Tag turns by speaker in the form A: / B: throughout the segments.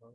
A: Yeah.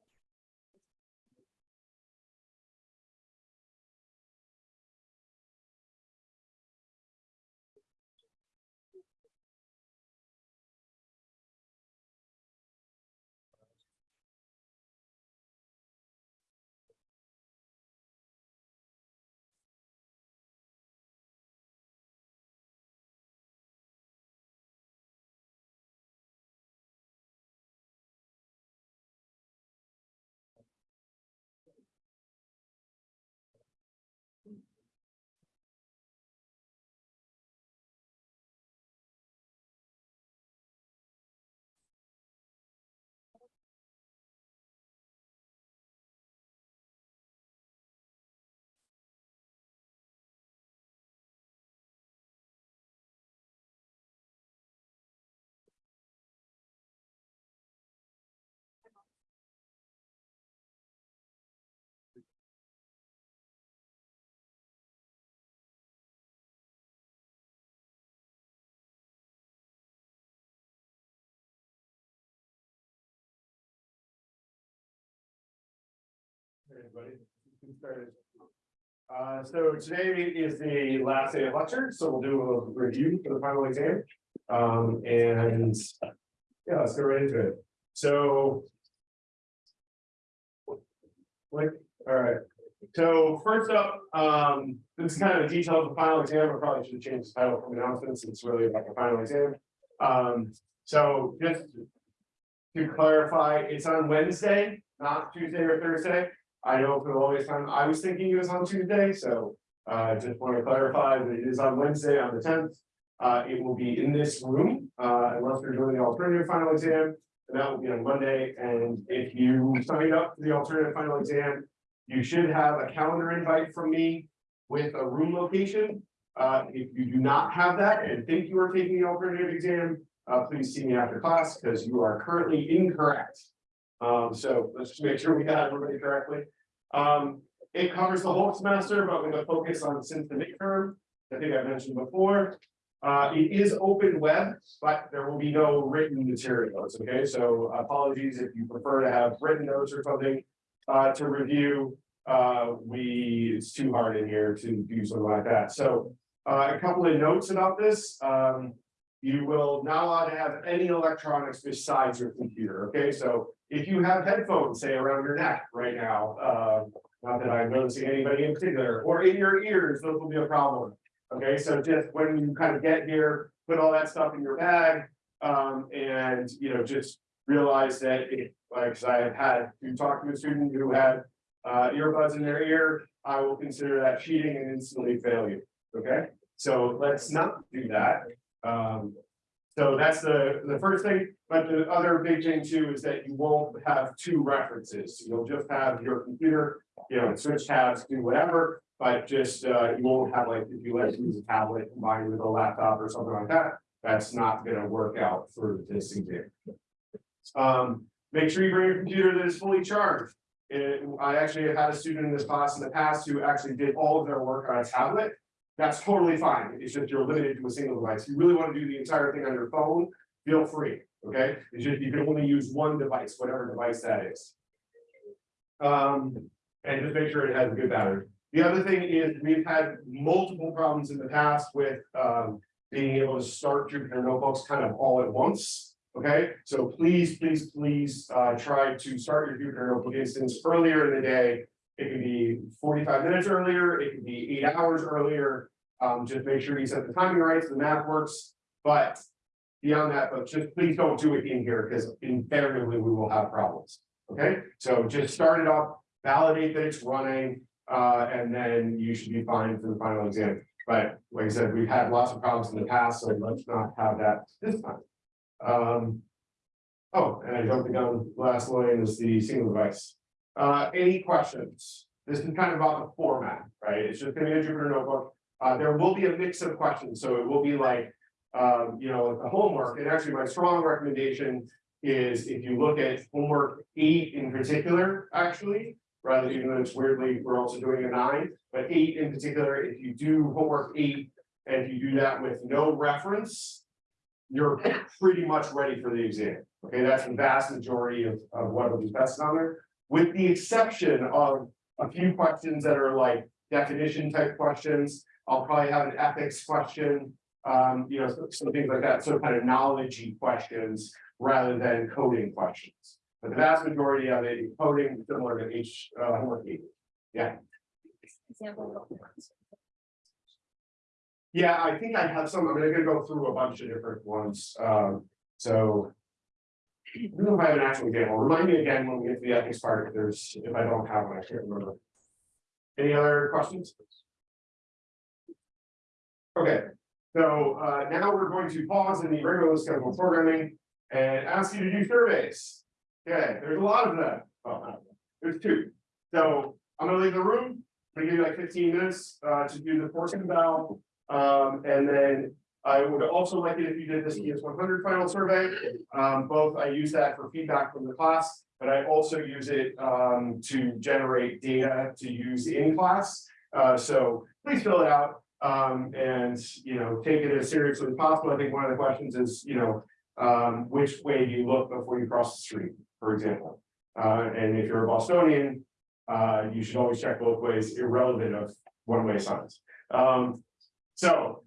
A: Everybody. Uh, so today is the last day of lecture, so we'll do a review for the final exam. Um, and. Yeah, let's go right into it. So. Like, all right, so first up, um, this is kind of a detail of the final exam, I probably should have changed the title from announcements, it's really like a final exam. Um, so just. To clarify, it's on Wednesday, not Tuesday or Thursday. I know for the longest time, I was thinking it was on Tuesday, so uh just want to clarify that it is on Wednesday on the tenth. Uh, it will be in this room, uh, unless we're doing the alternative final exam, and that will be on Monday, and if you signed up for the alternative final exam. You should have a calendar invite from me with a room location. Uh, if you do not have that and think you are taking the alternative exam, uh, please see me after class, because you are currently incorrect. Um, so let's just make sure we got everybody correctly. Um, it covers the whole semester, but with a focus on since the midterm, I think I mentioned before. Uh, it is open web, but there will be no written materials, okay? So apologies if you prefer to have written notes or something uh, to review. Uh, we, it's too hard in here to do something like that. So uh, a couple of notes about this. Um, you will not allowed to have any electronics besides your computer, okay? So if you have headphones, say around your neck right now, uh, not that I'm noticing anybody in particular, or in your ears, those will be a problem. Okay, so just when you kind of get here, put all that stuff in your bag, um, and, you know, just realize that it, like, I have had to talk to a student who had uh, earbuds in their ear, I will consider that cheating and instantly fail you, okay? So let's not do that. Um, so that's the, the first thing, but the other big thing too is that you won't have two references. You'll just have your computer, you know, switch tabs, do whatever. But just, uh, you won't have like, if you like to use a tablet combined with a laptop or something like that, that's not gonna work out for this exam. Um, make sure you bring your computer that is fully charged. It- I actually had a student in this class in the past who actually did all of their work on a tablet. That's totally fine. It's just you're limited to a single device. You really want to do the entire thing on your phone, feel free. Okay, it's just, you can only use one device, whatever device that is. Um, and just make sure it has a good battery. The other thing is, we've had multiple problems in the past with, um, being able to start Jupyter notebooks kind of all at once. Okay, so please, please, please, uh, try to start your Jupyter notebook instance earlier in the day. It can be forty-five minutes earlier, it can be eight hours earlier. Um, just make sure you set the timing right, so the math works, but. Beyond that, but just please don't do it in here, because invariably we will have problems. Okay, so just start it up, validate that it's running, uh, and then you should be fine for the final exam. But like I said, we've had lots of problems in the past, so let's not have that this time. Um. Oh, and I don't think on last line is the single device. Uh, any questions? This is kind of about the format, right? It's just gonna be a Jupyter notebook. Uh, there will be a mix of questions, so it will be like, um, you know, the homework, and actually my strong recommendation. Is if you look at homework eight in particular, actually, rather even though it's weirdly, we're also doing a nine, but eight in particular, if you do homework eight. And if you do that with no reference. You're pretty much ready for the exam, okay, that's the vast majority of, of what will be tested on there. With the exception of a few questions that are like definition type questions, I'll probably have an ethics question. Um, you know, some, so things like that, so kind of knowledgey questions rather than coding questions. But the vast majority of it, is coding similar to each uh, homework eight.
B: Example.
A: Yeah, I think I have some, I'm gonna go through a bunch of different ones, um, so. I don't know if I have an actual example, remind me again when we get to the ethics part, if there's, if I don't have one, I can't remember. Any other questions? Okay, so uh now we're going to pause in the regular scheduled programming and ask you to do surveys. Okay, there's a lot of them, oh, there's two, so I'm gonna leave the room. I'm gonna give you like fifteen minutes uh to do the portion bell. Um, and then I would also like it if you did this ES one hundred final survey. Um, both I use that for feedback from the class, but I also use it um to generate data to use in class. Uh, so please fill it out. Um, and, you know, take it as seriously as possible. I think one of the questions is, you know, um, which way do you look before you cross the street, for example? Uh, and if you're a Bostonian, uh, you should always check both ways, irrelevant of one-way signs. Um, so.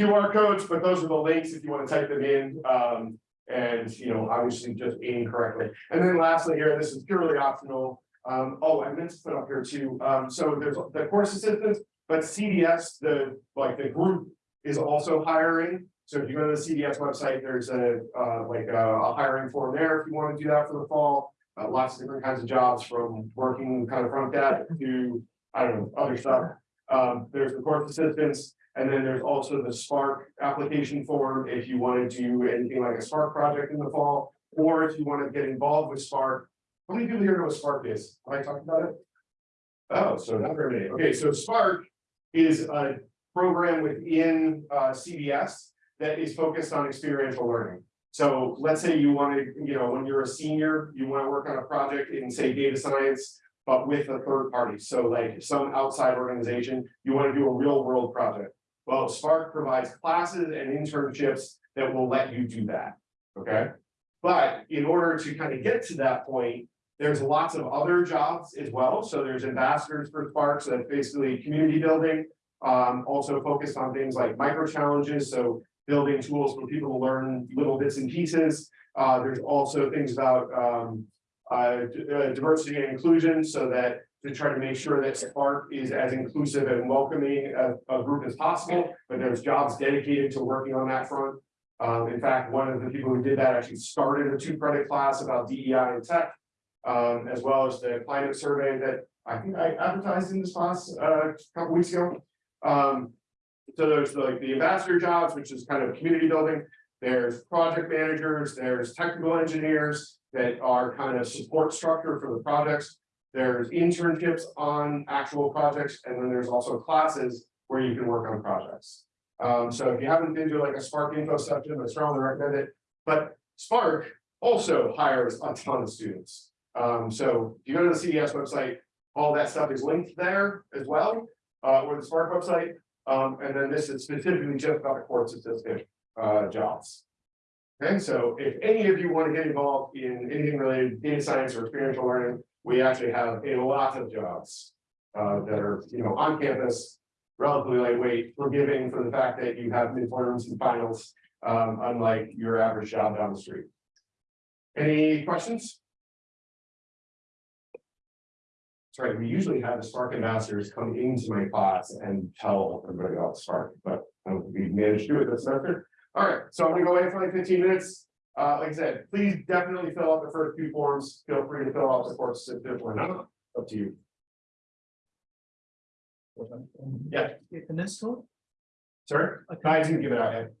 A: QR codes, but those are the links if you want to type them in, um, and, you know, obviously just aim correctly. And then lastly here, this is purely optional. Um, oh, I meant to put up here too, um, so there's the course assistants, but CDS, the, like, the group is also hiring. So if you go to the CDS website, there's a, uh, like a, a hiring form there if you want to do that for the fall. Uh, lots of different kinds of jobs from working kind of front desk to, I don't know, other stuff. Um, there's the course assistants, and then there's also the Spark application form if you want to do anything like a Spark project in the fall. Or if you want to get involved with Spark. How many people here know what Spark is? Have I talked about it? Oh, so not very many. Okay, so Spark is a program within uh CDS that is focused on experiential learning. So let's say you want to, you know, when you're a senior, you want to work on a project in, say, data science. But with a third party, so like some outside organization, you want to do a real world project. Well, Spark provides classes and internships that will let you do that, okay? But in order to kind of get to that point, there's lots of other jobs as well. So there's ambassadors for Spark, so basically community building. Um, also focused on things like micro challenges, so building tools for people to learn little bits and pieces. Uh, there's also things about um, uh, uh, diversity and inclusion, so that to try to make sure that Spark is as inclusive and welcoming a, a group as possible, but there's jobs dedicated to working on that front. Um, in fact, one of the people who did that actually started a two credit class about DEI and tech. Um, as well as the climate survey that I think I advertised in this class, uh, a couple weeks ago. Um, so there's like the ambassador jobs, which is kind of community building. There's project managers, there's technical engineers that are kind of support structure for the projects. There's internships on actual projects, and then there's also classes where you can work on projects. Um, so if you haven't been to like a Spark info section, I strongly recommend it. But Spark also hires a ton of students. Um, so if you go to the CDS website, all that stuff is linked there as well, uh, or the Spark website. Um, and then this is specifically just about the course assistant, uh, jobs. Okay, so if any of you want to get involved in anything related to data science or experiential learning, we actually have a lot of jobs. Uh, that are, you know, on campus, relatively lightweight, forgiving for the fact that you have midterms and finals. Um, unlike your average job down the street. Any questions? Right, we usually have the Spark ambassadors come into my class and tell everybody about Spark, but um, we managed to do it this semester. All right, so I'm gonna go away for like fifteen minutes. Uh, like I said, please definitely fill out the first few forms. Feel free to fill out the course certificate or not, up to you. Yeah.
B: In this?
A: Sir, I didn't give it out yet.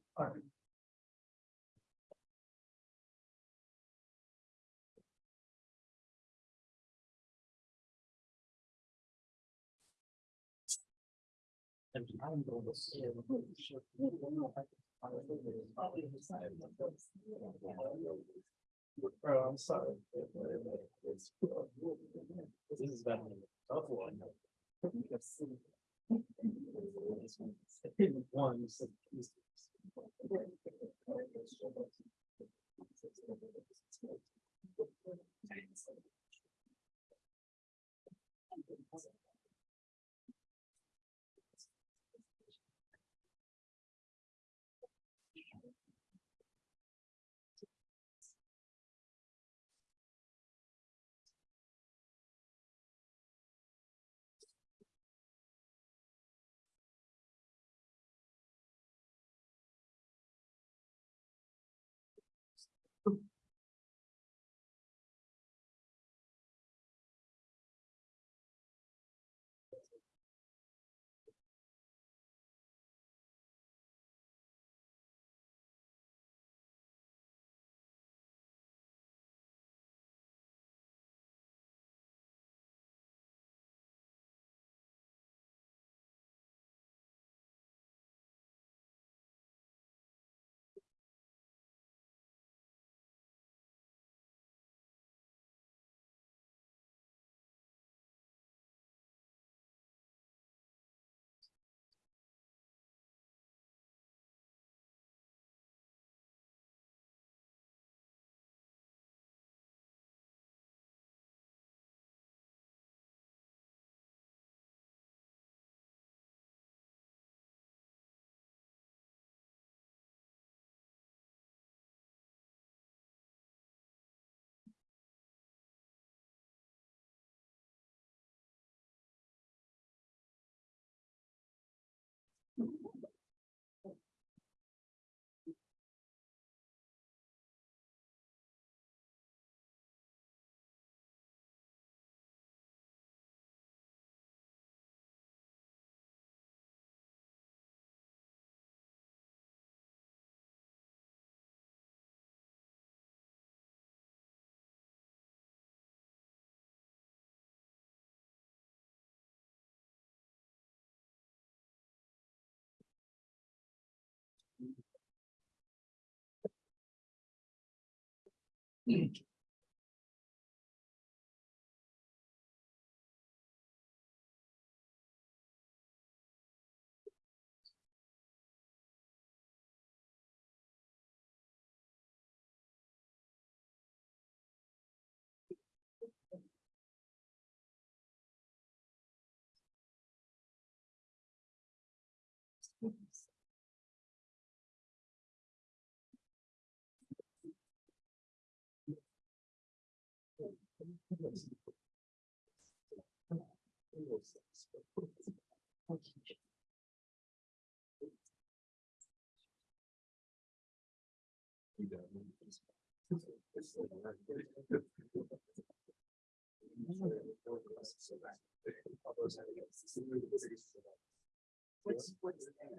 B: Oh, I'm sorry. This is than tough one. One. so-
A: What's, what's the name?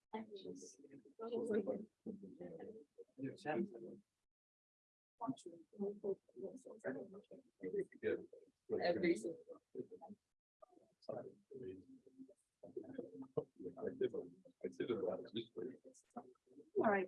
C: Every. All right.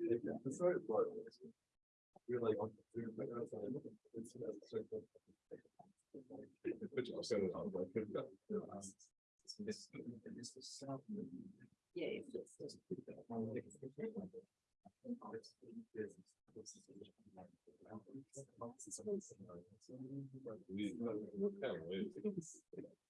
C: Yeah. it's-
D: Are you still?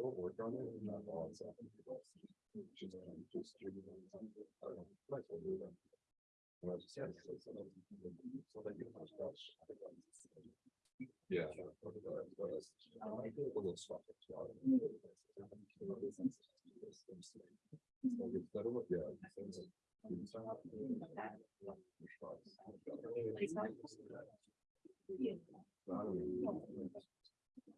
D: Don't work on it. and not all it's up. Just, um, just do it. I don't know, might as well do that. Well, just, yeah, so- that- you don't have to. Yeah. Little soft, so. It's better look, yeah.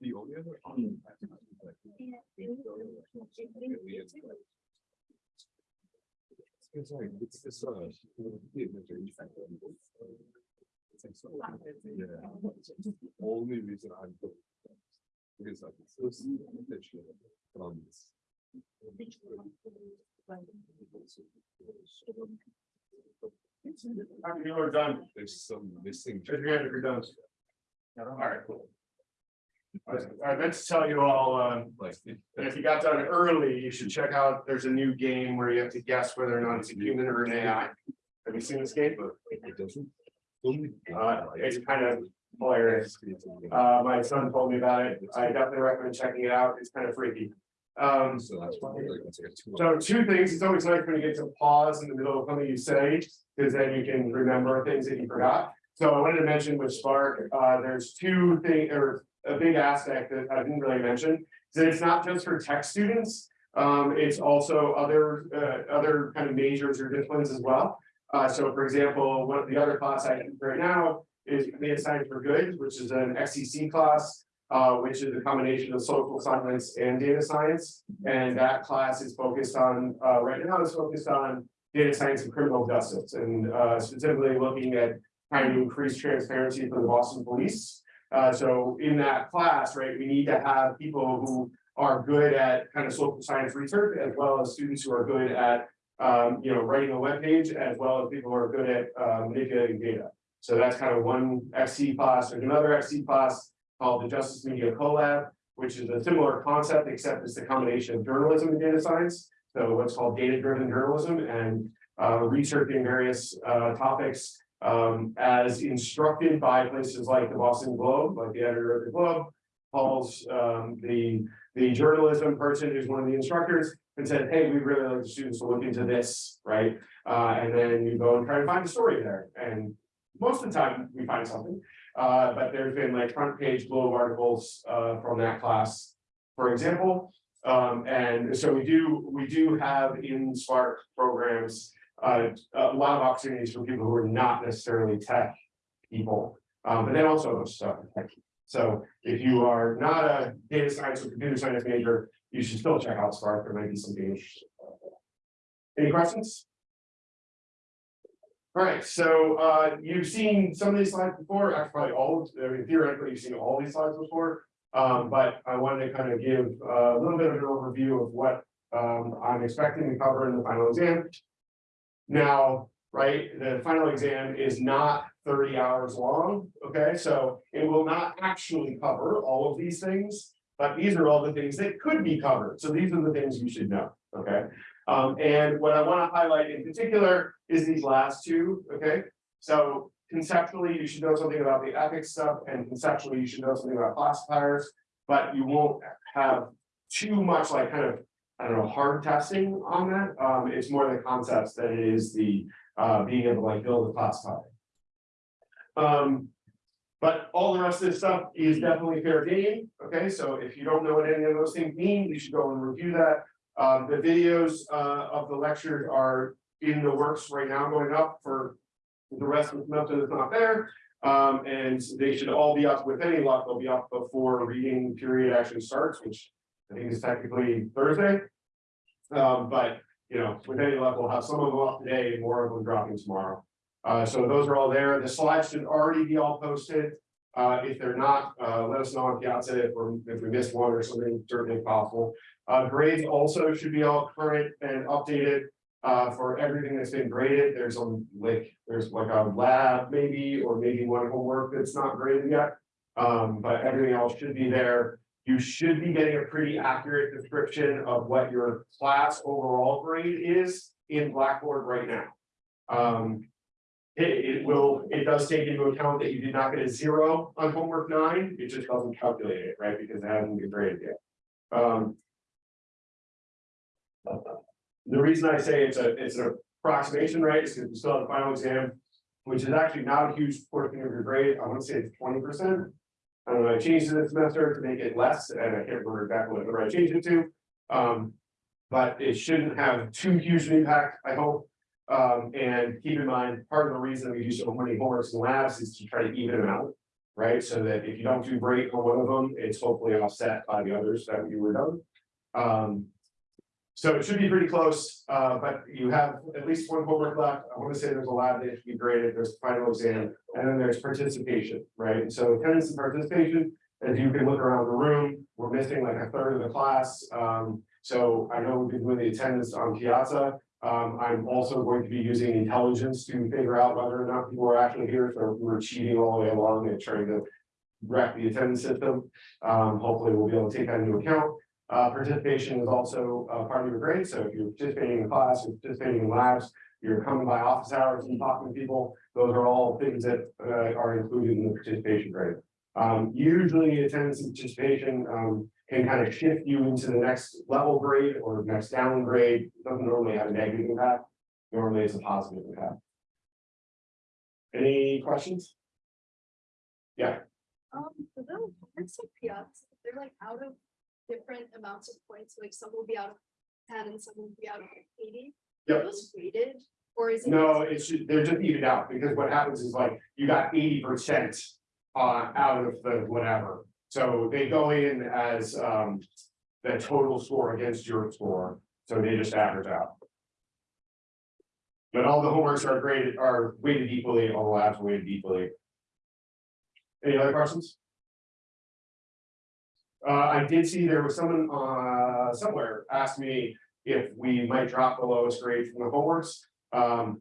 D: The only other. It's like, it's this, uh. Yeah. I'm. Because like, it's so from this.
A: After you are done,
D: There's some missing.
A: if you're done. All right, cool. I was- I meant to tell you all, uh,
D: Like.
A: And if you got done early, you should check out, there's a new game where you have to guess whether or not it's a human or an AI. Have you seen this game?
D: It doesn't.
A: Uh, it's kind of hilarious. Uh, my son told me about it. I definitely recommend checking it out. It's kind of freaky. Um,
D: So that's why. like, it's like a two-
A: so two things, it's always nice when you get to pause in the middle of something you say, because then you can remember things that you forgot. So I wanted to mention with Spark, uh, there's two things, or a big aspect that I didn't really mention. Is that it's not just for tech students, um, it's also other, uh, other kind of majors or disciplines as well. Uh, so for example, one of the other class I do right now is data science for good, which is an XCC class. Uh, which is a combination of social science and data science. And that class is focused on, uh, right now is focused on data science and criminal justice and, uh, specifically looking at trying to increase transparency for the Boston police. Uh, so in that class, right, we need to have people who are good at kind of social science research as well as students who are good at, um, you know, writing a web page as well as people who are good at, uh, manipulating data. So that's kind of one XC class, there's another XC class called the Justice Media Collab, which is a similar concept, except it's the combination of journalism and data science. So what's called data-driven journalism and uh, researching various uh, topics um, as instructed by places like the Boston Globe, like the editor of the Globe, calls um, the, the journalism person who's one of the instructors and said, hey, we'd really like the students to look into this, right? Uh, and then you go and try to find a story there. And most of the time, we find something. Uh, but there's been like front page Globe articles, uh, from that class, for example. Um, and so we do, we do have in Spark programs, uh, a lot of opportunities for people who are not necessarily tech people. Um, but then also stuff. So if you are not a data science or computer science major, you should still check out Spark. There might be something interesting. Any questions? All right, so uh, you've seen some of these slides before, actually probably all, I mean theoretically, you've seen all these slides before. Um, but I wanted to kind of give uh, a little bit of an overview of what um, I'm expecting to cover in the final exam. Now, right, the final exam is not thirty hours long, okay, so it will not actually cover all of these things. But these are all the things that could be covered, so these are the things you should know, okay? Um, and what I want to highlight in particular is these last two, okay? So conceptually, you should know something about the ethics stuff and conceptually, you should know something about classifiers. But you won't have too much like kind of, I don't know, hard testing on that. Um, it's more the concepts than it is the uh being able to like build a classifier. Um, but all the rest of this stuff is definitely fair game, okay? So if you don't know what any of those things mean, you should go and review that. Um, the videos uh of the lectures are in the works right now going up for the rest of the semester that's not there. Um, and they should all be up with any luck, they'll be up before reading period actually starts, which I think it's technically Thursday. Um, but, you know, with any luck, we'll have some of them off today and more of them dropping tomorrow. Uh, so those are all there. The slides should already be all posted. Uh, if they're not, uh, let us know on Piazza if we're, if we missed one or something, certainly possible. Uh, grades also should be all current and updated. Uh, for everything that's been graded, there's a like, there's like a lab maybe, or maybe one homework that's not graded yet. Um, but everything else should be there. You should be getting a pretty accurate description of what your class overall grade is in Blackboard right now. Um. It, it will, it does take into account that you did not get a zero on homework nine, it just doesn't calculate it, right, because it hasn't been graded yet. Um. The reason I say it's a, it's an approximation, right, is because we still have the final exam. Which is actually not a huge portion of your grade, I wanna say it's twenty percent. I I changed it this semester to make it less, and I can't remember exactly what I changed it to. Um, but it shouldn't have too huge an impact, I hope. Um, and keep in mind, part of the reason we do so many homeworks and labs is to try to even them out. Right, so that if you don't do great on one of them, it's hopefully offset by the others that you were done. Um. So it should be pretty close, uh, but you have at least one homework left. I want to say there's a lab that should be graded, there's the final exam, and then there's participation, right? So attendance and participation, as you can look around the room, we're missing like a third of the class. Um, so I know we've been doing the attendance on Piazza. Um, I'm also going to be using intelligence to figure out whether or not people are actually here, so we're cheating all the way along and trying to wreck the attendance system. Um, hopefully we'll be able to take that into account. Uh, participation is also uh, part of your grade, so if you're participating in class, you're participating in labs, you're coming by office hours and talking to people, those are all things that uh are included in the participation grade. Um, usually attendance and participation um can kind of shift you into the next level grade or next downgrade, It doesn't normally have a negative impact. Normally it's a positive impact. Any questions? Yeah.
C: Um, for those, piazza, they're like out of different amounts of points, like some will be out of ten and some will be out of eighty. Are
A: Yep.
C: Those weighted, or is it?
A: No, it's, ju- they're just evened out, because what happens is like, you got eighty percent. Uh, out of the whatever, so they go in as, um, the total score against your score, so they just average out. But all the homeworks are graded, are weighted equally, all the labs are weighted equally. Any other questions? Uh, I did see there was someone, uh, somewhere asked me if we might drop the lowest grade from the homeworks. Um.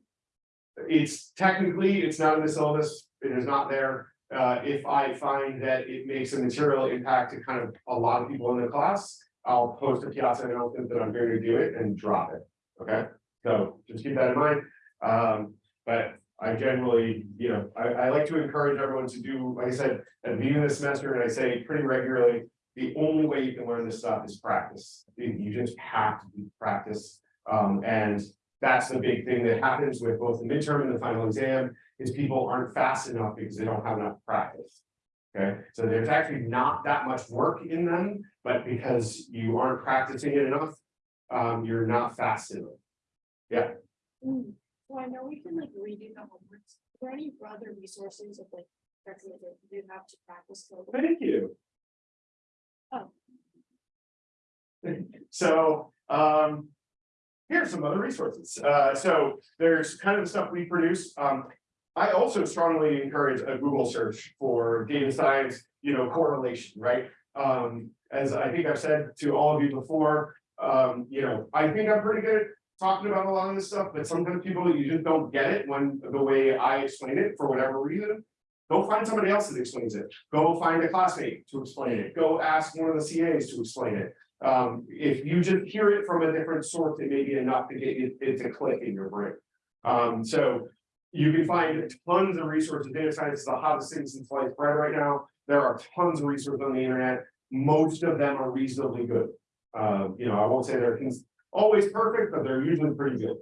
A: It's technically, it's not in the syllabus, it is not there. Uh, if I find that it makes a material impact to kind of a lot of people in the class. I'll post a piazza announcement that I'm going to do it and drop it, okay? So just keep that in mind. Um, but I generally, you know, I, I like to encourage everyone to do, like I said, at the beginning of the semester, and I say pretty regularly. The only way you can learn this stuff is practice. You just have to do practice. Um, and that's the big thing that happens with both the midterm and the final exam, is people aren't fast enough because they don't have enough practice. Okay, so there's actually not that much work in them, but because you aren't practicing it enough, um, you're not fast enough.
C: Mm, So I know we can like redo the homeworks, are there any other resources of like, recommend that you have to practice?
A: Thank you.
C: Oh.
A: So, um. Here are some other resources. Uh, so there's kind of the stuff we produce. Um. I also strongly encourage a Google search for data science, you know, correlation, right? Um, as I think I've said to all of you before, um, you know, I think I'm pretty good at talking about a lot of this stuff, but sometimes people, you just don't get it when the way I explain it for whatever reason. Go find somebody else that explains it. Go find a classmate to explain it. Go ask one of the CAs to explain it. Um, if you just hear it from a different source, it may be enough to get it, it to click in your brain. Um, so you can find tons of resources. Data science is the hottest thing since sliced bread right now. There are tons of resources on the internet. Most of them are reasonably good. Um, you know, I won't say they're always perfect, but they're usually pretty good.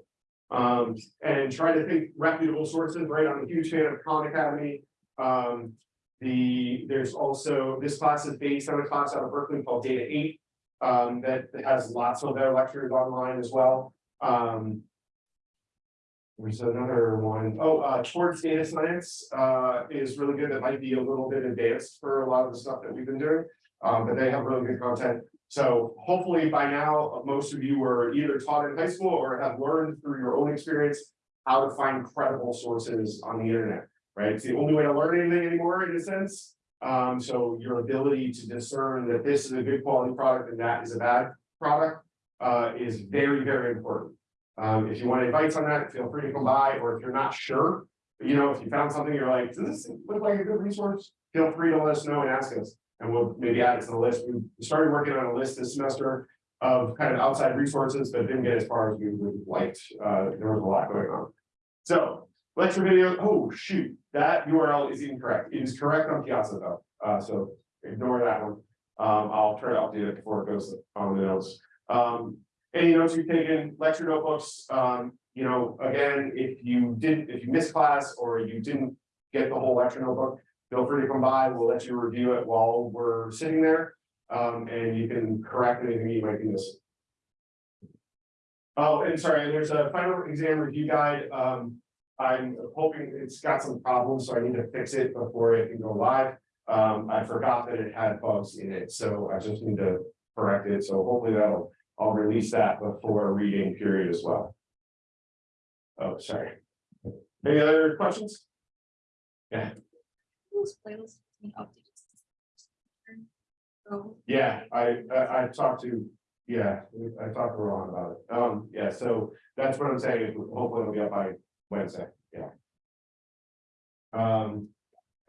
A: Um, and try to think reputable sources, right? I'm a huge fan of Khan Academy. Um, the, there's also, this class is based on a class out of Berkeley called Data Eight. Um, that has lots of their lectures online as well. Um. There's another one. Oh, uh, towards data science, uh, is really good. That might be a little bit advanced for a lot of the stuff that we've been doing. Um, but they have really good content. So hopefully by now, most of you were either taught in high school or have learned through your own experience. How to find credible sources on the internet, right? It's the only way to learn anything anymore in a sense. Um, so your ability to discern that this is a good quality product and that is a bad product. Uh, is very, very important. Um, if you want advice on that, feel free to come by, or if you're not sure. You know, if you found something, you're like, does this look like a good resource? Feel free to let us know and ask us, and we'll maybe add it to the list. We started working on a list this semester. Of kind of outside resources, but didn't get as far as we would have liked. Uh, there was a lot going on. So, lecture video, oh shoot, that URL is incorrect. It is correct on Piazza though, uh, so ignore that one. Um, I'll try to update it before it goes on the notes. Um, any notes you've taken, lecture notebooks, um, you know, again, if you didn't, if you missed class or you didn't get the whole lecture notebook, feel free to come by, we'll let you review it while we're sitting there. Um, and you can correct anything you might be missing. Oh, and sorry, there's a final exam review guide, um, I'm hoping it's got some problems, so I need to fix it before it can go live. Um, I forgot that it had bugs in it, so I just need to correct it, so hopefully that'll, I'll release that before reading period as well. Oh, sorry. Any other questions?
C: Being. So,
A: Yeah, I, I, I talked to, yeah, I talked to Ron about it. Um, yeah, so that's what I'm saying, hopefully it'll be up by Wednesday, yeah. Um,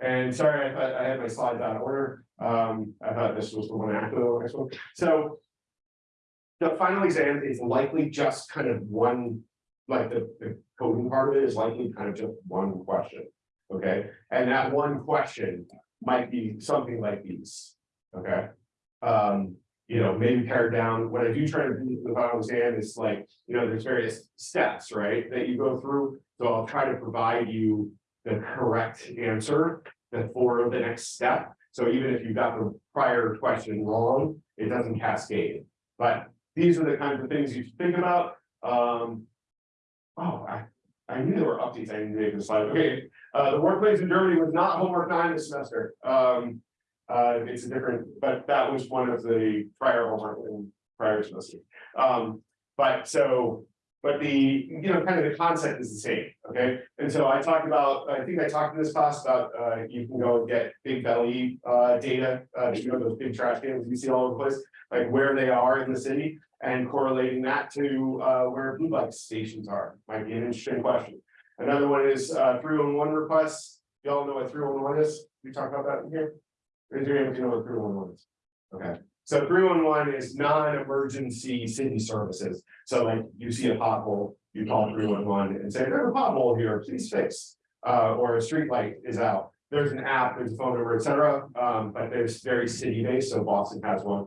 A: and sorry, I thought I had my slides out of order. Um, I thought this was the one after the next one, so. The final exam is likely just kind of one like the, the coding part of it is likely kind of just one question. Okay, and that one question might be something like these, okay? Um, you know, maybe pared down, what I do try to do with the final exam is like, you know, there's various steps, right, that you go through. So I'll try to provide you the correct answer before the next step. So even if you got the prior question wrong, it doesn't cascade. But these are the kinds of things you think about. Um. Oh, I, I knew there were updates I need to make this slide. Okay, uh, the workplace in Germany was not homework nine this semester. Um. Uh, it's a different, but that was one of the prior homework in prior semester. Um, but so, but the, you know, kind of the concept is the same, okay? And so I talked about, I think I talked in this class about, uh, you can go and get Bigbelly, uh, data, uh, you know, those big trash cans you see all over the place, like where they are in the city. And correlating that to, uh, where blue light stations are, might be an interesting question. Another one is, uh, three one one requests, y'all know what three one one is, we talked about that in here? Raise your hand if you know what three one one is. Okay, so three one one is non-emergency city services. So like you see a pothole, you call three one one and say, there's a pothole here, please fix. Uh, or a street light is out. There's an app, there's a phone number, et cetera. Um, but there's very city based, so Boston has one.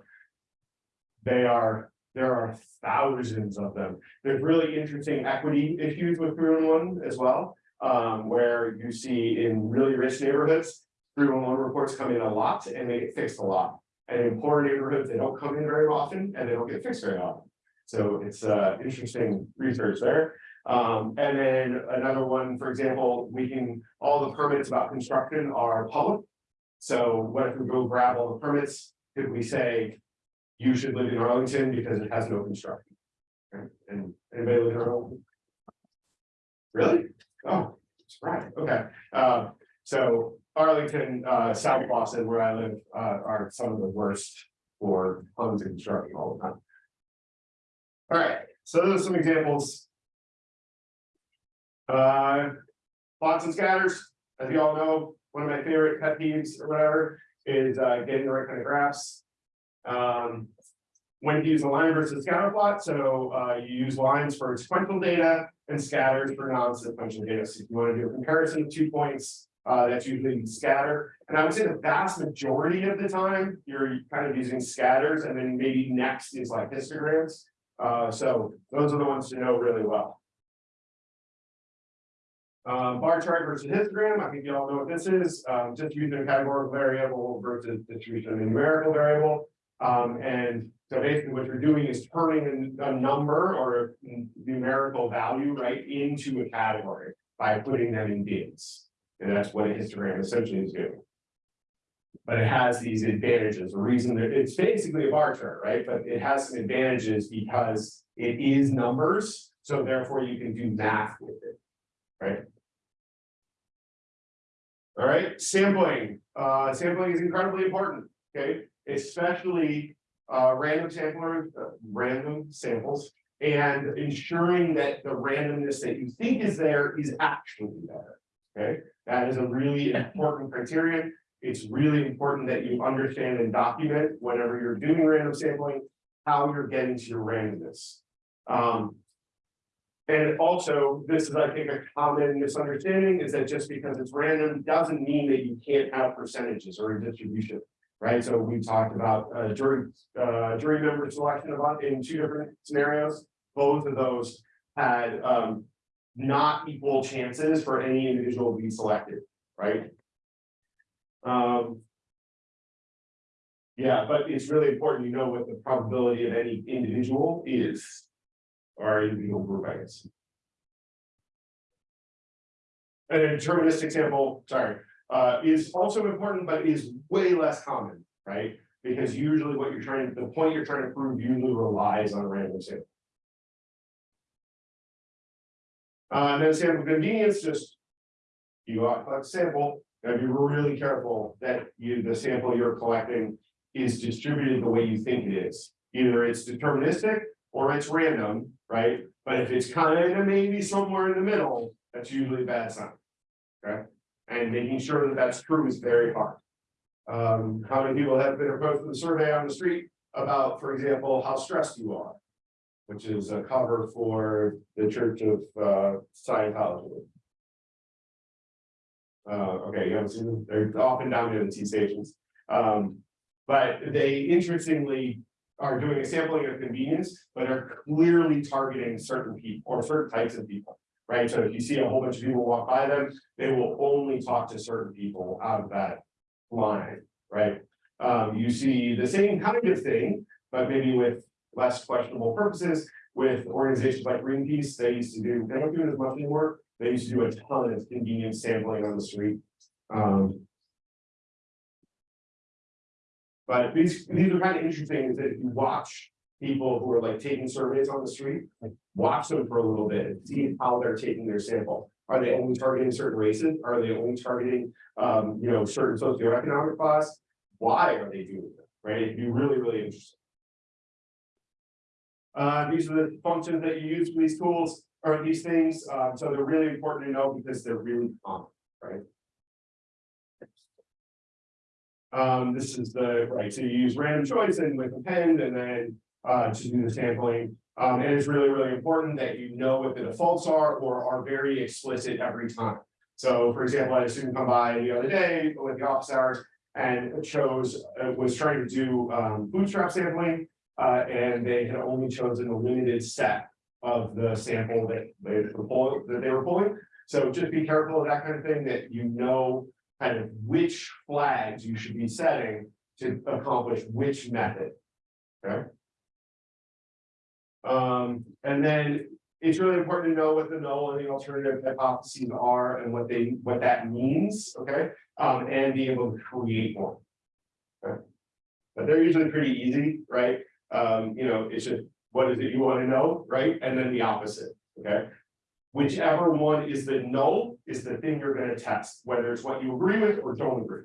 A: They are, there are thousands of them. There's really interesting equity issues with three one one as well. Um, where you see in really rich neighborhoods, three one one reports come in a lot and they get fixed a lot. And in poor neighborhoods, they don't come in very often and they don't get fixed very often. So it's uh interesting research there. Um, and then another one, for example, we can, all the permits about construction are public. So what if we go grab all the permits, could we say? You should live in Arlington because it has no construction. And anybody live in Arlington? Really? Oh, right, okay, uh, so Arlington, uh, South Boston, where I live, uh, are some of the worst for homes and construction all the time. All right, so those are some examples. Uh, plots and scatters, as you all know, one of my favorite pet peeves or whatever is, uh, getting the right kind of graphs. Um, when to use a line versus a scatter plot, so, uh, you use lines for sequential data and scatters for non-sequential data. So if you want to do a comparison of two points, uh, that's usually scatter. And I would say the vast majority of the time, you're kind of using scatters and then maybe next is like histograms. Uh, so those are the ones to know really well. Um, bar chart versus histogram, I think you all know what this is, um, just using a categorical variable versus distribution of a numerical variable. Um, and so basically what you're doing is turning a, a number or a numerical value, right, into a category by putting them in bins. And that's what a histogram essentially is doing. But it has these advantages, the reason that it's basically a bar chart, right? But it has some advantages because it is numbers, so therefore you can do math with it, right? All right, sampling, uh, sampling is incredibly important, okay, especially uh, random sampler, uh, random samples. And ensuring that the randomness that you think is there is actually there, okay? That is a really important criterion. It's really important that you understand and document whenever you're doing random sampling, how you're getting to your randomness. Um, and also, this is, I think, a common misunderstanding is that just because it's random doesn't mean that you can't have percentages or a distribution. Right, so we talked about uh jury, uh jury member selection about in two different scenarios. Both of those had um not equal chances for any individual to be selected, right? Um. Yeah, but it's really important you know what the probability of any individual is. Or individual group, I guess. And a deterministic sample, sorry, uh, is also important, but is way less common, right? Because usually what you're trying, the point you're trying to prove usually relies on a random sample. Uh, and then sample convenience, just. You collect sample, and be really careful that you, the sample you're collecting is distributed the way you think it is. Either it's deterministic or it's random, right? But if it's kind of maybe somewhere in the middle, that's usually a bad sign. Okay, and making sure that that's true is very hard. Um, how many people have been approached with a survey on the street about, for example, how stressed you are? Which is a cover for the Church of uh Scientology. Uh, okay, you haven't seen them, they're often down the T stations. Um, but they interestingly are doing a sampling of convenience, but are clearly targeting certain people or certain types of people. Right, so if you see a whole bunch of people walk by them, they will only talk to certain people out of that line, right? Um, you see the same kind of thing, but maybe with less questionable purposes. With organizations like Greenpeace, they used to do, they don't do it as much anymore, they used to do a ton of convenience sampling on the street. Um. But these, these are kind of interesting, is that if you watch people who are like taking surveys on the street, like watch them for a little bit, and see how they're taking their sample. Are they only targeting certain races? Are they only targeting, um, you know, certain socioeconomic class? Why are they doing it, right? It'd be really, really interesting. Uh, these are the functions that you use for these tools, or these things, um, so they're really important to know because they're really common, right? Um, this is the, right, so you use random choice and with append and then, uh, to do the sampling. Um, and it's really, really important that you know what the defaults are or are very explicit every time. So for example, I had a student come by the other day with the office hours and chose, uh, was trying to do, um, bootstrap sampling. Uh, and they had only chosen a limited set of the sample that they were pulling, that they were pulling. So just be careful of that kind of thing, that you know kind of which flags you should be setting to accomplish which method. Okay? Um, and then it's really important to know what the null and the alternative hypotheses are and what they, what that means, okay? Um, and be able to create one. Okay? But they're usually pretty easy, right? Um, you know, it's just, what is it you want to know, right? And then the opposite, okay? Whichever one is the null is the thing you're gonna test, whether it's what you agree with or don't agree.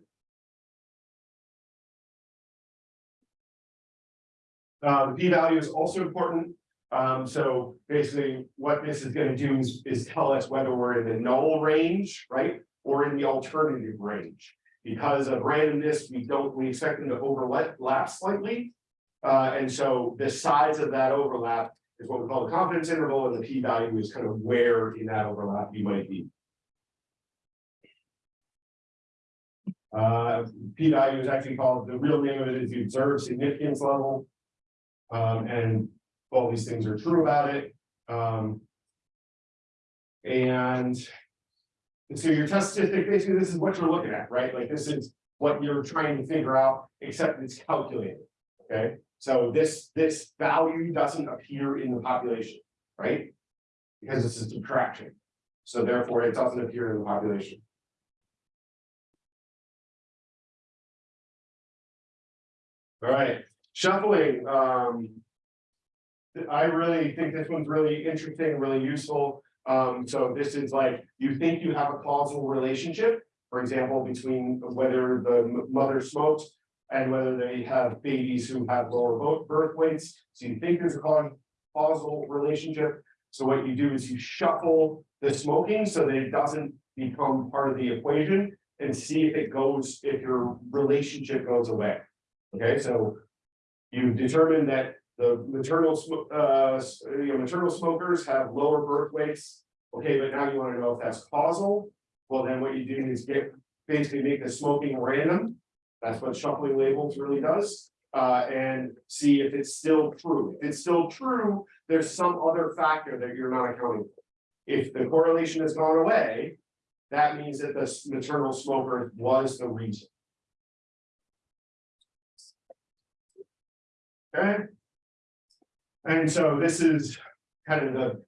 A: Uh, the p-value is also important. Um, so basically what this is gonna do is, is tell us whether we're in the null range, right? Or in the alternative range. Because of randomness, we don't, we expect them to overlap slightly. Uh, and so the size of that overlap is what we call the confidence interval, and the p-value is kind of where in that overlap you might be. Uh, p-value is actually called, the real name of it is the observed significance level. Um, and all these things are true about it. Um. And. So your test statistic, basically, this is what you're looking at, right? Like this is what you're trying to figure out, except it's calculated, okay? So this, this value doesn't appear in the population, right? Because this is subtraction. So therefore, it doesn't appear in the population. All right, shuffling, um. I really think this one's really interesting, really useful. Um, so this is like, you think you have a causal relationship, for example, between whether the mother smokes and whether they have babies who have lower birth weights. So you think there's a causal relationship. So what you do is you shuffle the smoking so that it doesn't become part of the equation and see if it goes, if your relationship goes away. Okay, so you determine that the maternal, uh, you know, maternal smokers have lower birth weights. Okay, but now you wanna know if that's causal. Well, then what you do is get, basically make the smoking random. That's what shuffling labels really does. Uh, and see if it's still true. If it's still true, there's some other factor that you're not accounting for. If the correlation has gone away, that means that the maternal smoker was the reason. Okay. And so this is kind of the.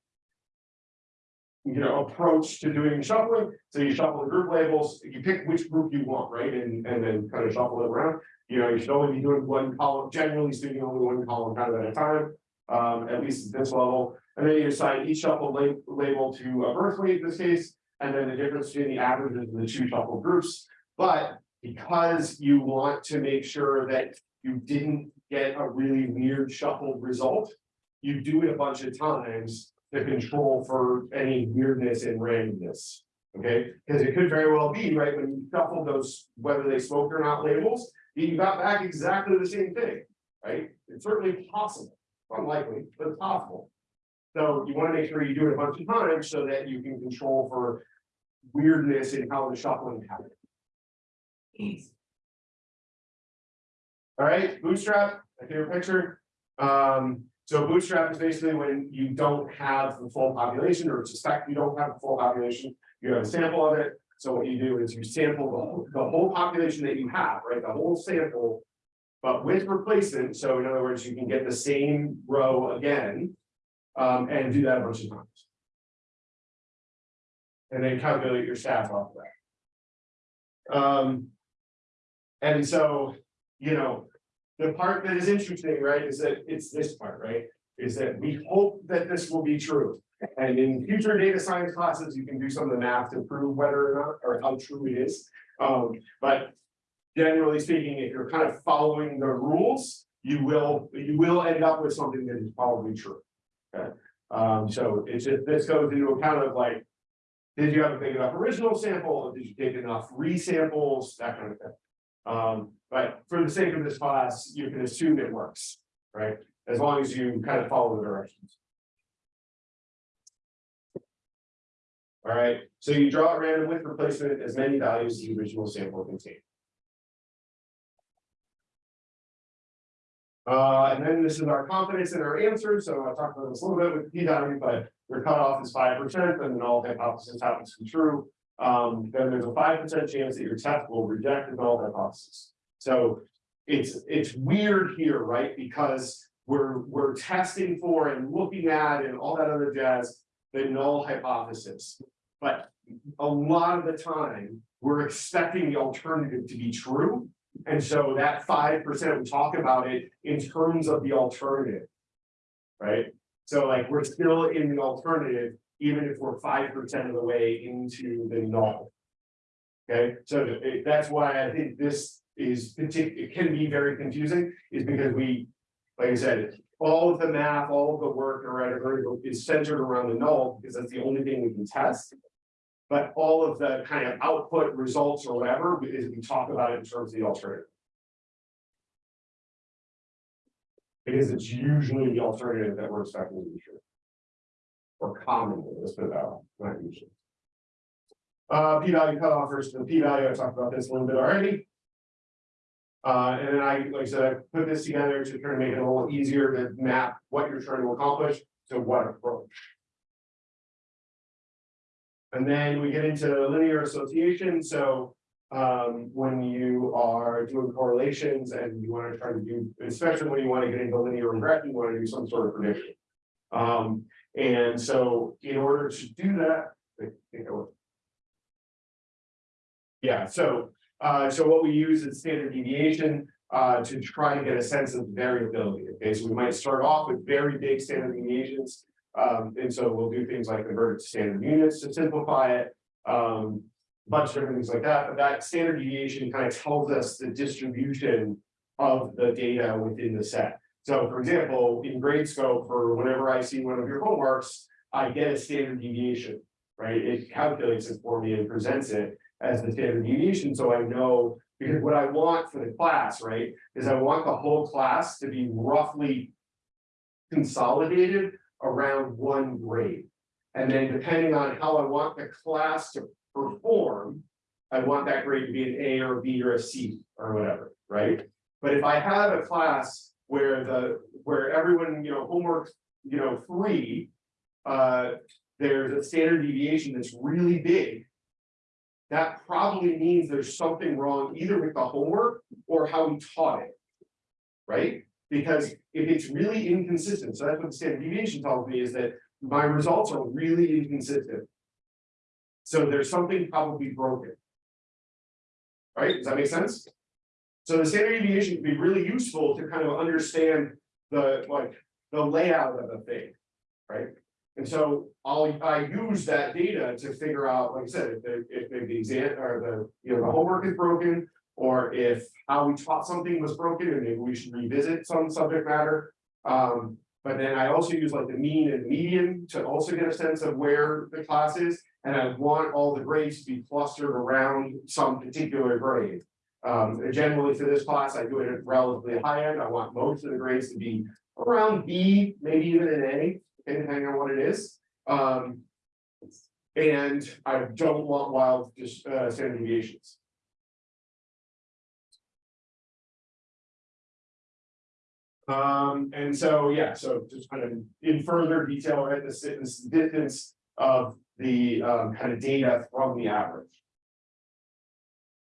A: You know, approach to doing shuffling, so you shuffle the group labels, you pick which group you want, right, and, and then kind of shuffle it around. You know, you should only be doing one column, generally speaking, only one column kind of at a time, um, at least at this level. And then you assign each shuffle la- label to a birth weight in this case, and then the difference between the averages of the two shuffle groups. But because you want to make sure that you didn't get a really weird shuffled result. You do it a bunch of times to control for any weirdness and randomness. Okay, because it could very well be, right, when you shuffle those, whether they smoke or not labels, you got back exactly the same thing, right? It's certainly possible. unlikely, but it's possible. So you wanna make sure you do it a bunch of times so that you can control for weirdness in how the shuffling happens. All right, bootstrap, favorite picture. Um, so bootstrap is basically when you don't have the full population or suspect you don't have the full population, you have a sample of it. So what you do is you sample the, whole- the whole population that you have, right, the whole sample. But with replacement, so in other words, you can get the same row again. Um, and do that a bunch of times. And then calculate your stats off of that. Um. And so, you know, the part that is interesting, right, is that it's this part, right? Is that we hope that this will be true. And in future data science classes, you can do some of the math to prove whether or not, or how true it is. Um, but generally speaking, if you're kind of following the rules, you will, you will end up with something that is probably true. Okay, um, so it's just, this goes into account of like. Did you have a big enough original sample? Did you take enough resamples, that kind of thing? Um, but for the sake of this class, you can assume it works, right? As long as you kind of follow the directions. All right, so you draw at random with replacement as many values as the original sample contained. Uh, and then this is our confidence in our answer. so I talked about this a little bit with p value, but your cutoff is five percent, and then all hypotheses happens to be true. Um, then there's a five percent chance that your test will reject the null hypothesis. So it's, it's weird here, right? Because we're, we're testing for and looking at and all that other jazz, the null hypothesis. But a lot of the time, we're expecting the alternative to be true. And so that five percent, we talk about it in terms of the alternative. Right? So like, we're still in the alternative, even if we're five percent of the way into the null. Okay, so it- that's why I think this is it can be very confusing, is because we, like I said. All of the math, all of the work around is centered around the null, because that's the only thing we can test. But all of the kind of output results or whatever, is we talk about it in terms of the alternative. Because it's usually the alternative that we're expecting to be true. Or commonly, let's put it that way, not usually. Uh, p value cutoff versus the p value, I talked about this a little bit already. Uh, and then I, like I said, I put this together to try to make it a little easier to map what you're trying to accomplish to what approach. And then we get into linear association, so. Um, when you are doing correlations and you want to try to do, especially when you want to get into linear regression, you want to do some sort of prediction. Um, and so in order to do that. Yeah, so, uh, so what we use is standard deviation, uh, to try to get a sense of variability, okay, so we might start off with very big standard deviations. Um, and so we'll do things like convert it to standard units to simplify it. Um, bunch of different things like that, but that standard deviation kind of tells us the distribution of the data within the set. So for example, in Gradescope, for whenever I see one of your homeworks, I get a standard deviation, right? It calculates it for me and presents it as the standard deviation, so I know. Because what I want for the class, right, is I want the whole class to be roughly consolidated around one grade. And then depending on how I want the class to perform. I want that grade to be an A or a B or a C or whatever, right? But if I have a class where the, where everyone, you know, homework, you know, three. Uh, there's a standard deviation that's really big. That probably means there's something wrong either with the homework or how we taught it. Right? Because if it's really inconsistent, so that's what the standard deviation tells me is that my results are really inconsistent. So there's something probably broken. Right, does that make sense? So the standard deviation can be really useful to kind of understand the, like, the layout of the thing, right? And so I'll, I use that data to figure out, like I said, if the, if the exam, or the, you know, the homework is broken. Or if how we taught something was broken and maybe we should revisit some subject matter. Um, but then I also use like the mean and median to also get a sense of where the class is. And I want all the grades to be clustered around some particular grade. Um, generally for this class, I do it at relatively high end. I want most of the grades to be around B, maybe even an A, depending on what it is. Um. And I don't want wild, uh, standard deviations. Um, and so, yeah, so just kind of in further detail, this is distance of the, um, kind of data from the average.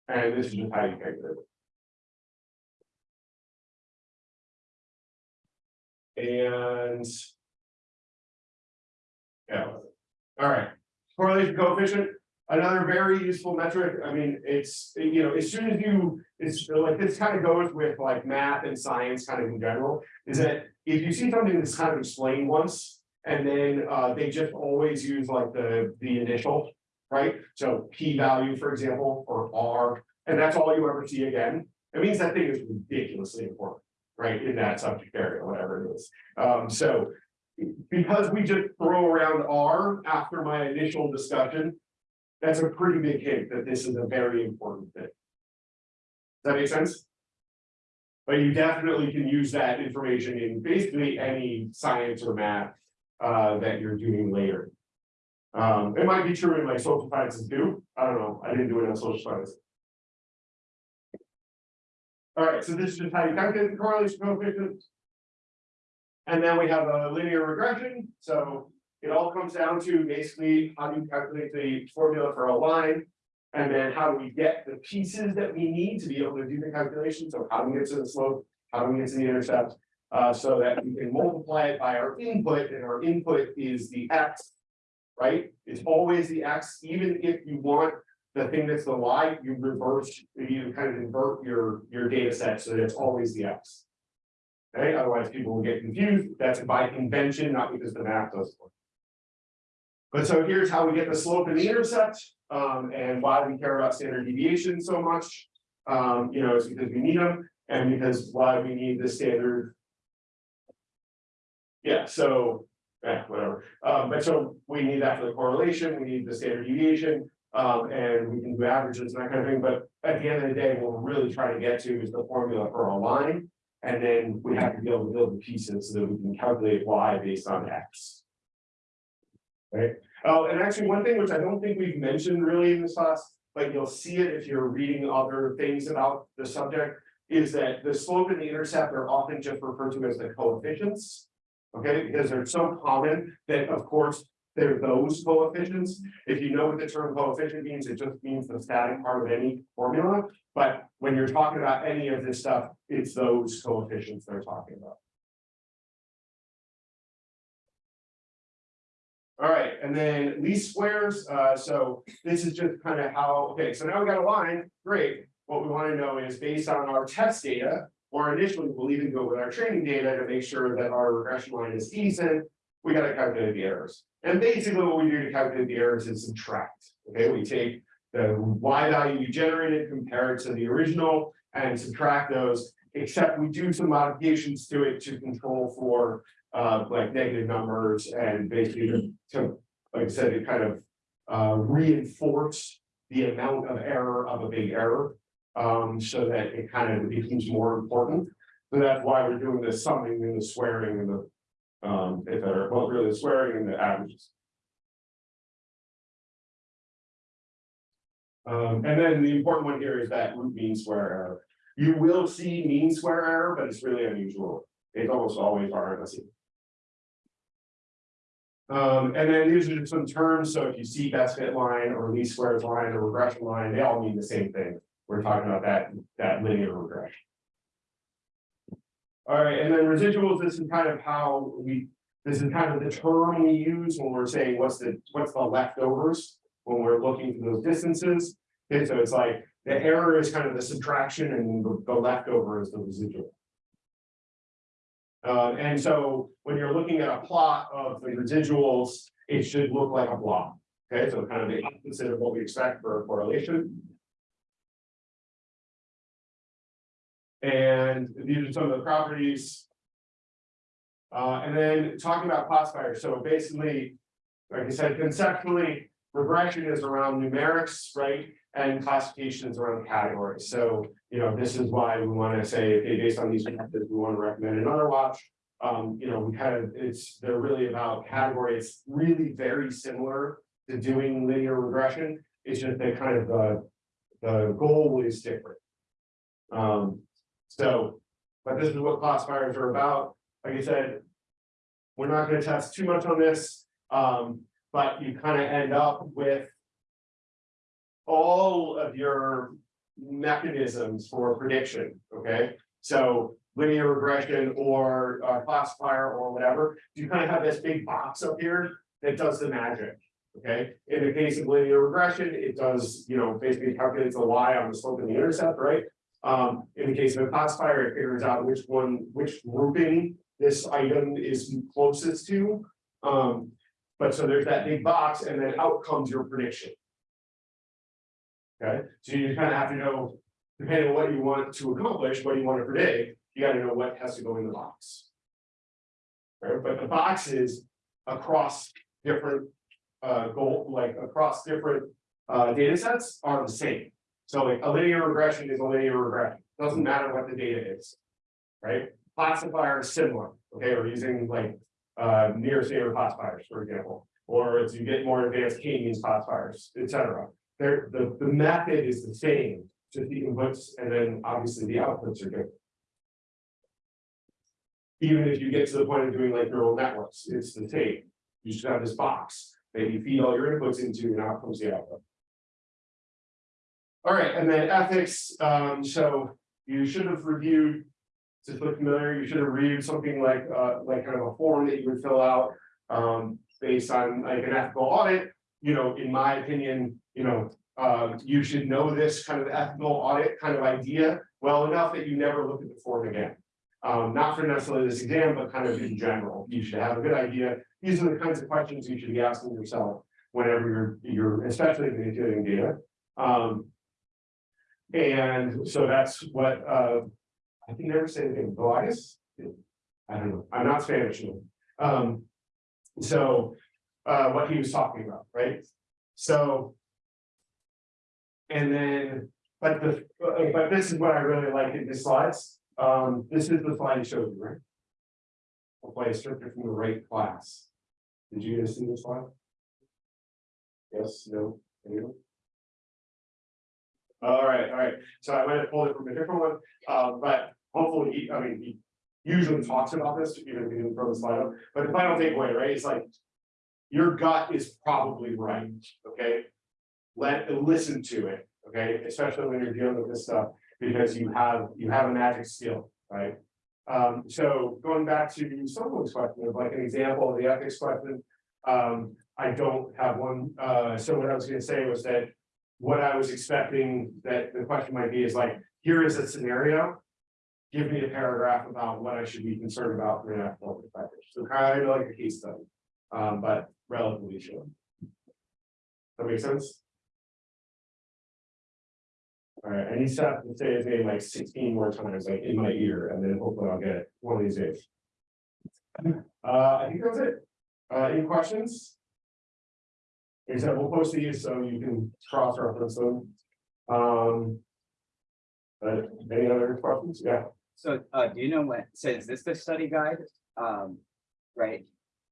A: And this is just how you calculate it. And. Yeah, all right, correlation coefficient, another very useful metric, I mean, it's, you know, as soon as you. It's like, this kind of goes with like math and science kind of in general, is that if you see something that's kind of explained once. And then uh they just always use like the the initial, right? So P value, for example, or R, and that's all you ever see again. It means that thing is ridiculously important, right, in that subject area, whatever it is. Um, so. Because we just throw around R after my initial discussion. That's a pretty big hint that this is a very important thing. Does that make sense? But you definitely can use that information in basically any science or math uh that you're doing later. Um, it might be true in like social sciences too, I don't know, I didn't do it in social science. All right, so this is just how you calculate the correlation coefficient. And then we have a linear regression, so it all comes down to basically how do you calculate the formula for a line? And then how do we get the pieces that we need to be able to do the calculation, so how do we get to the slope, how do we get to the intercept? Uh, so that we can multiply it by our input, and our input is the x. Right, it's always the x, even if you want the thing that's the y, you reverse, you kind of invert your, your data set, so that it's always the x. Okay, otherwise people will get confused, that's by convention, not because the math doesn't work. But so here's how we get the slope and the intercept, um, and why we care about standard deviation so much. Um, you know, it's because we need them, and because why we need the standard yeah, so, yeah, whatever, um, but so we need that for the correlation, we need the standard deviation. Um, and we can do averages and that kind of thing, but at the end of the day, what we're really trying to get to is the formula for a line. And then we have to be able to build the pieces so that we can calculate y based on x. Right, oh, and actually, one thing which I don't think we've mentioned really in this class, but you'll see it if you're reading other things about the subject. Is that the slope and the intercept are often just referred to as the coefficients. Okay, because they're so common that of course, they're those coefficients. If you know what the term coefficient means, it just means the static part of any formula. But when you're talking about any of this stuff, it's those coefficients they're talking about. All right, and then least squares, uh, so this is just kind of how, okay, so now we got a line, great. What we want to know is based on our test data, or initially we'll even go with our training data to make sure that our regression line is decent. We gotta calculate the errors. And basically what we do to calculate the errors is subtract. Okay, we take the y value you generated, compare it to the original and subtract those. Except we do some modifications to it to control for uh like negative numbers and basically to, to like I said, it kind of uh reinforce the amount of error of a big error. Um, so that it kind of becomes more important. So that's why we're doing the summing and the swearing and the. Um, if they're, well, really the swearing and the averages. Um, and then the important one here is that root mean square error. You will see mean square error, but it's really unusual. It's almost always RMSE. Um, and then these are just some terms, so if you see best fit line or least squares line or regression line, they all mean the same thing. We're talking about that, that linear regression. All right, and then residuals, this is kind of how we, this is kind of the term we use when we're saying what's the, what's the leftovers. When we're looking for those distances, okay, so it's like the error is kind of the subtraction and the, the leftover is the residual. Uh, and so when you're looking at a plot of the residuals, it should look like a block. Okay, so kind of the opposite of what we expect for a correlation. And these are some of the properties. Uh, and then talking about classifiers, so basically, like I said, conceptually, regression is around numerics, right? And classification is around categories. So, you know, this is why we want to say, okay, based on these methods, we want to recommend another watch. Um, you know, we kind of, it's, they're really about category, it's really very similar to doing linear regression. It's just that kind of the, the goal is different. Um, so, but this is what classifiers are about, like I said. We're not gonna test too much on this, um, but you kind of end up with. All of your mechanisms for prediction, okay? So linear regression or uh, classifier or whatever, you kind of have this big box up here that does the magic. Okay, in the case of linear regression, it does, you know, basically calculates the y on the slope and the intercept, right? Um, in the case of a classifier, it figures out which one, which grouping this item is closest to. Um, but so there's that big box and then out comes your prediction. Okay, so you kind of have to know, depending on what you want to accomplish, what you want to predict, you gotta know what has to go in the box. Right, but the box is across different uh goal, like across different uh data sets are the same. So like a linear regression is a linear regression, It doesn't matter what the data is. Right, classifier is similar, okay, we're using like uh near standard classifiers, for example. Or as you get more advanced k-means classifiers, et cetera. There, the the method is the same, just the inputs and then obviously the outputs are different. Even if you get to the point of doing like neural networks, it's the same. You should have this box that you feed all your inputs into and out comes the output. All right, and then ethics, um, so you should have reviewed. To look familiar, you should have reviewed something like, uh, like kind of a form that you would fill out, um, based on like an ethical audit. You know, in my opinion, you know, um, you should know this kind of ethical audit kind of idea well enough that you never look at the form again. Um, not for necessarily this exam, but kind of in general, you should have a good idea. These are the kinds of questions you should be asking yourself whenever you're, you're, especially if you're doing data. Um. And so that's what, uh, I can never say oh, I guess. I don't know, I'm not Spanish. Um, so, uh, what he was talking about, right? So. And then, but the, but this is what I really like in the slides. Um, this is the slide he showed you, right? Hopefully I stripped it from the right class. Did you guys see this slide? Yes, no, anyone? All right, all right, so I might have pulled it from a different one, uh, but hopefully, he, I mean, he usually talks about this, even if he didn't throw the slide up, but the final takeaway, right, is like. Your gut is probably right, okay? Let, listen to it, okay, especially when you're dealing with this stuff because you have, you have a magic skill, right? Um, so going back to someone's question of like an example of the ethics question. Um, I don't have one, uh, so what I was gonna say was that. What I was expecting that the question might be is like, here is a scenario. Give me a paragraph about what I should be concerned about from an ethical perspective, so kind of like a case study, um, but relatively short. That makes sense? Alright, I need to say his name like sixteen more times, like in my ear, and then hopefully I'll get it one of these days. Uh, I think that's it. Uh, any questions? Except we'll post these so you can cross reference them. Um. But any other questions? Yeah,
E: So, uh, do you know when, so is this the study guide? Um, right?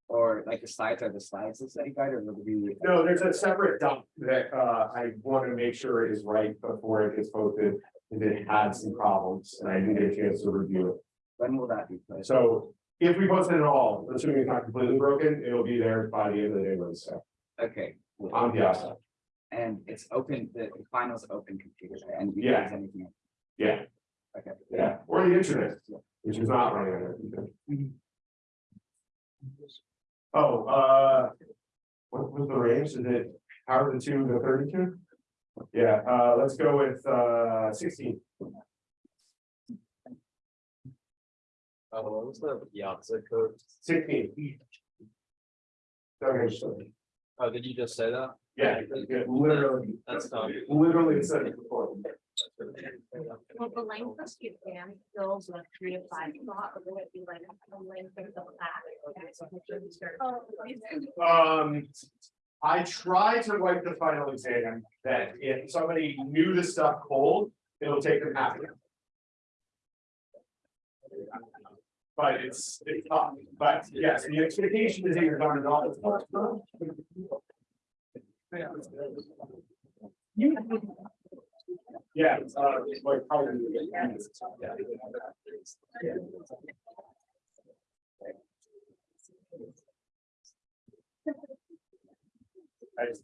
E: Or like the slides are the slides of the study guide or would it be?
A: no, there's a separate dump that uh I want to make sure is right before it gets posted. If it had some problems and I didn't get a chance to review it.
E: When will that be posted?
A: So if we post it at all, assuming it's not completely broken, it'll be there by the end of the day Wednesday
E: Okay,
A: on the outside.
E: and it's open, the the final's open computer and you
A: Yeah.
E: use anything.
A: Yeah,
E: Okay.
A: yeah, or the internet, which is not running on it. Oh, uh. What was the range? Is it hour to two to thirty-two? Yeah, uh, let's go with uh sixteen.
B: Uh, what was the Piazza code?
A: Sixteen. Okay, so,
B: Oh, did you just say that?
A: yeah, yeah, literally,
B: That's not.
A: literally said it before.
F: Well, the length of the exam fills like three to five slot, or would it be like a length of the class?
A: Um, I try to write the final exam that if somebody knew the stuff cold, it'll take them half an hour. But it's, it's tough, but yes, the expectation is that you're done it all. Yeah, it's, uh, it's like. Yeah. I just-